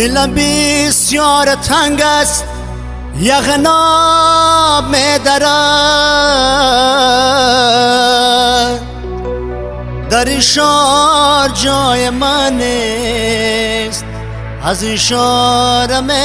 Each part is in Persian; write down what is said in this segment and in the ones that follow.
دلم بسیار تنگ است یغنا میدرد در شار جای من است از این شار می‌روم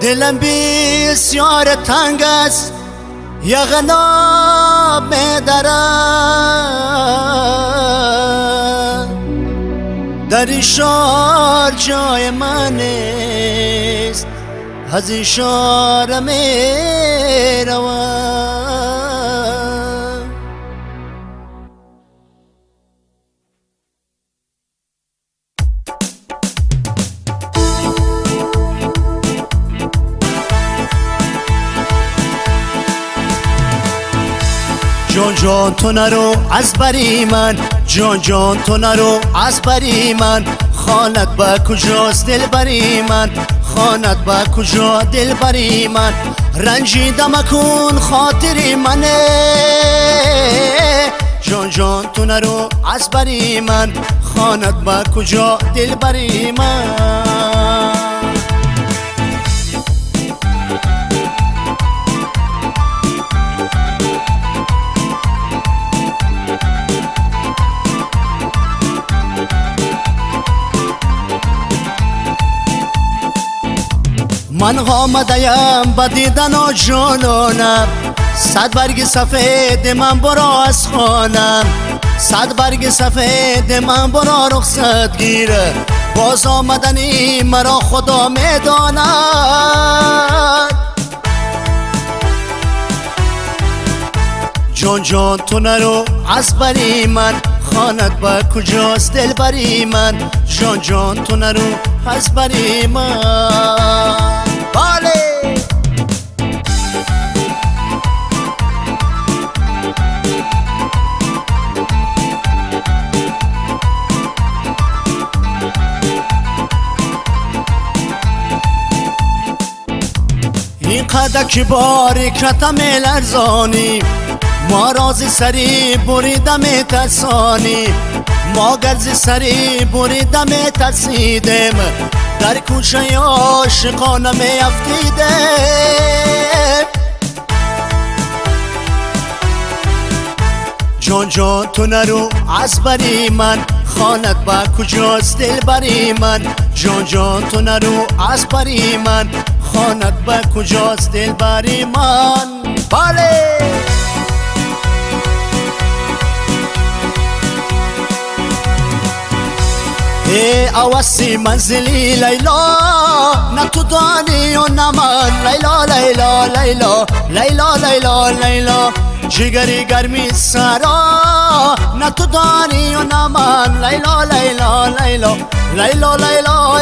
دلم بسیار تنگ است یغنا میدرد در این شار جای من است از این شار می‌روم ҷон ту нарӯ аз бари ман. ҷон ҷон ту нарӯ аз бари ман. хонат ба куҷост дилбари ман. хонат ба куҷо дилбари ман. ранҷида макун хотири мане. ҷон ҷон ту нарӯ аз бари ман. хонат ба куҷо дилбари ман. من آمدیم با دیدن و جانانم صد برگ سفید من برا از خانم صد برگ سفید من برا رخصت گیره. باز آمدنی مرا خدا می‌داند. جان جان تو نرو از بری من. خانت با کجاست دل بری من؟ جان جان تو نرو از بری من. بله. این قدر که باری کتم لرزانی ما رازی سری بریدم ترسانی. ما گرز سری بریدم ترسیدم. در کوچه عاشقانه می افتیدم جان جان تو نرو از بری من. خانت با کجاست دل بری من؟ جان جان تو نرو از بری من. خانت با کجاست دل بری من؟ بله. ای اوسی منزلی لیلا نه تو دانی و نه من لیلا لیلا لیلا لیلا لیلا لیلا جگری گرمی سرا نه تو دانی و نه من لیلا لیلا لیلا لیلا لیلا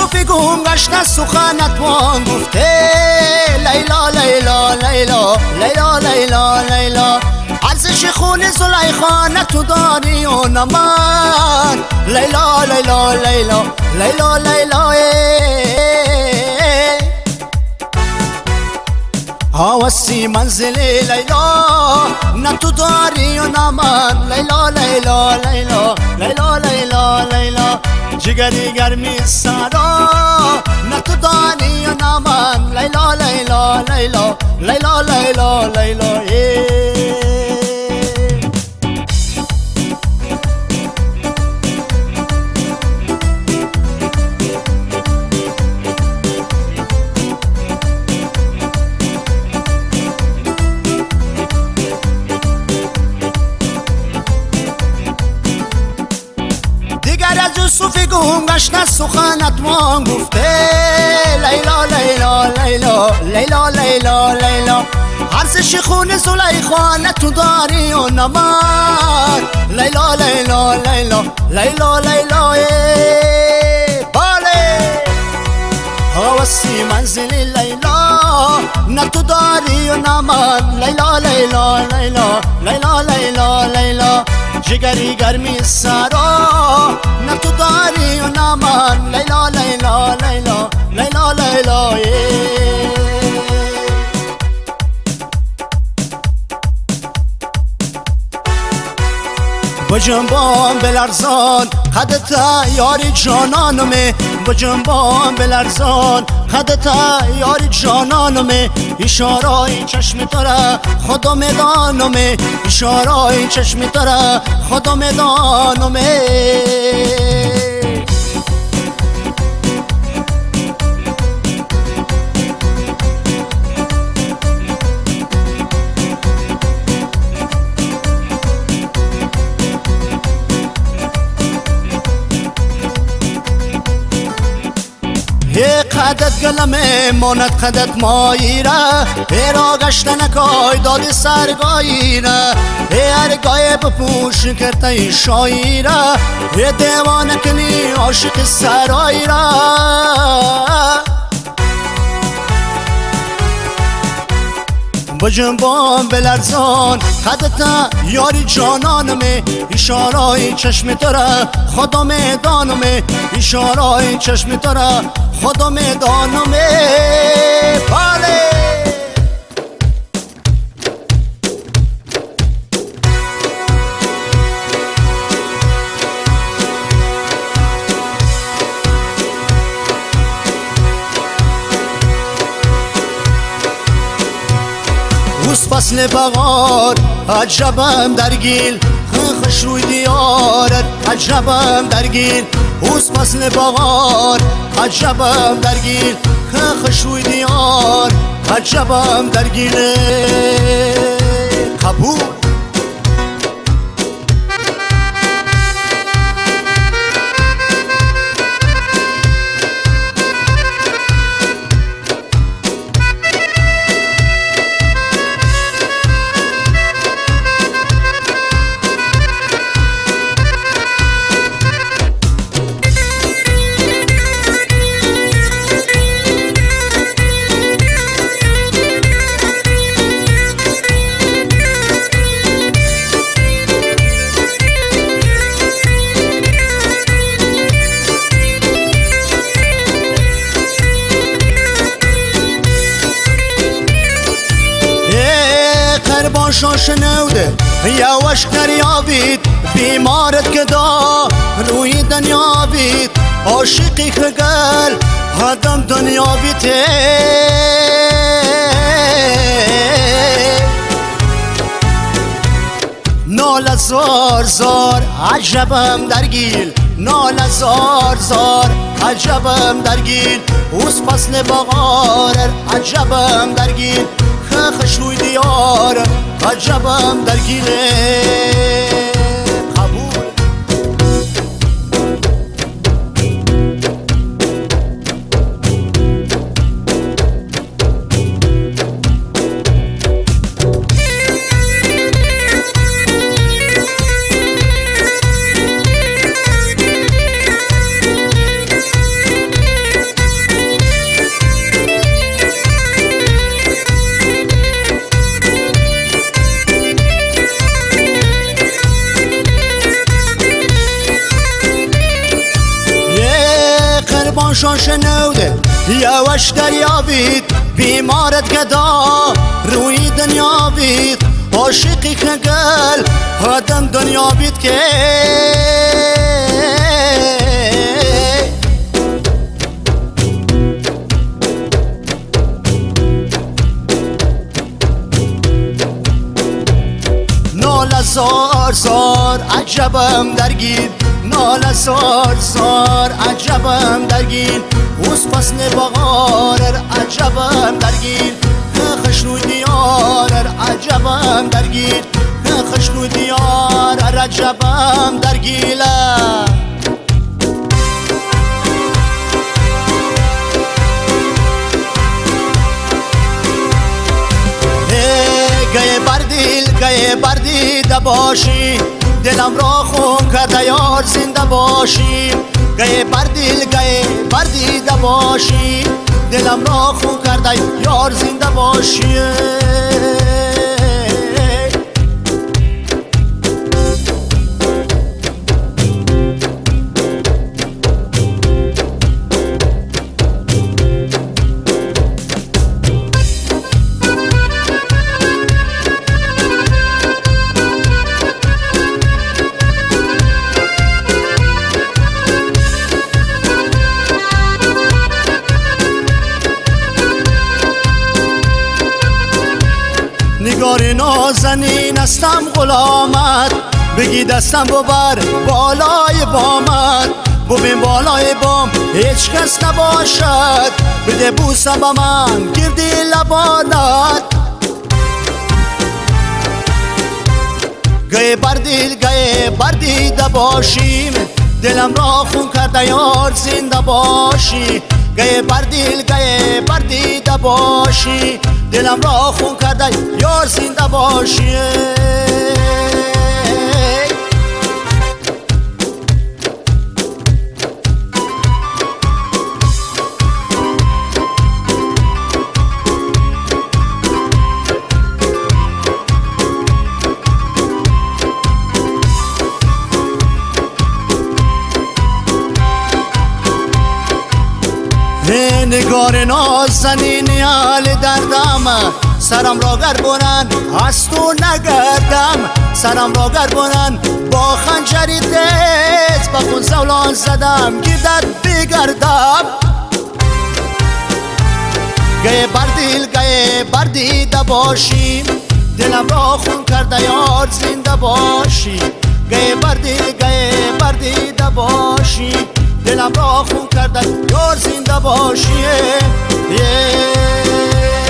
گم گشته سخنت وان گفته. لیلا لیلا لیلا لیلا لیلا لیلا. ارزش خون زلیخا تو داری و نه من. لیلا لیلا لیلا لیلا لیلا. هوسي منزلي ليلى نتو داري ونمان ليلى ليلى ليلى ليلى ليلى ليلى جگری گرمی سارة نتو داري ونمان ليلى ليلى ليلى ليلى ليلى ليلى گم گشته سخنت وان گفته لیلا لیلا لیلا لیلا لیلا لیلا. ارزش خون زلیخا تو داری و نه من لیلا لیلا لیلا لیلا لیلا. بله. هوسی منزلی لیلا نه تو داری و نه من لیلا لیلا لیلا لیلا لیلا لیلا جگری گرمی سرا نه تو بجنبان بلرزان. قدتا یاری جانانمه. بجنبان بلرزان. قدتا یاری جانانمه. اشارای چشم تره خدا میدانمه. اشارای چشم تره خدا میدانمه. قدت گلمه ماند قدت ماییره. هی را گشتن کای دادی سرگاییره. هی ارگای بپوش کرته شاییره. هی دیوانه کنی عاشق سراییره. بجنبان بلرزان. قدتا یاری جانانمه اشارای چشم تره خدا میدانمه. اشارای چشم تره خدا میدانمه. بله! فصل بغار عجبم درگیل. خوش روی دیارت عجبم درگیل. اوس فصل بغار عجبم درگیل. خوش روی دیار عجبم درگیل قبول؟ شاش نوده یواش کریابید بیمارت کدا روی دنیا بید عاشقی خگل آدم دنیا بیته نال زار زار عجبم درگیل نال زار زار عجبم درگیل اوس فصل بغار عجبم درگیل خش روی دیار عجبم قربان شاش نوده یواش دریابید بیمارت گدا. روی دنیا بید عاشقی کگل آدم دنیا بید که. نال زار زار عجبم درگیر. نال زار زار عجبم درگیر اوس فصل بغار عجبم درگیر. خش روی دیار عجبم درگیر. خش روی دیار عجبم درگیله گه بردیل گه بردیده باشی دلم را خون که دیار زنده باشی. گه بردیل گه بردیده باشی. دلم را خون کرده یار زنده باشی. استم غلامت بگی دستم ببر بالای بامت ببین بالای بام هیچ کس نباشد. بده بوسم با من گردی لبانت. گه بر دل گه بر دیده باشیم. دلم را خون کرده یار زنده باشی. گه بر دل گه بر دیده باشی. دلم را خون کرده یار زنده باشی. نگار نازنین حال دردم. سرم را گربونن از تو نگردم. سرم را گربونن با خنجری تیز با خون زولان زدم. گیردت بگردم. گه بر دل گه بر دیده باشیم دلم را خون کرده یار زنده باشی. گه بر دل گه بر دیده باشی. دلم را خون کردن یار زنده باشیه yeah.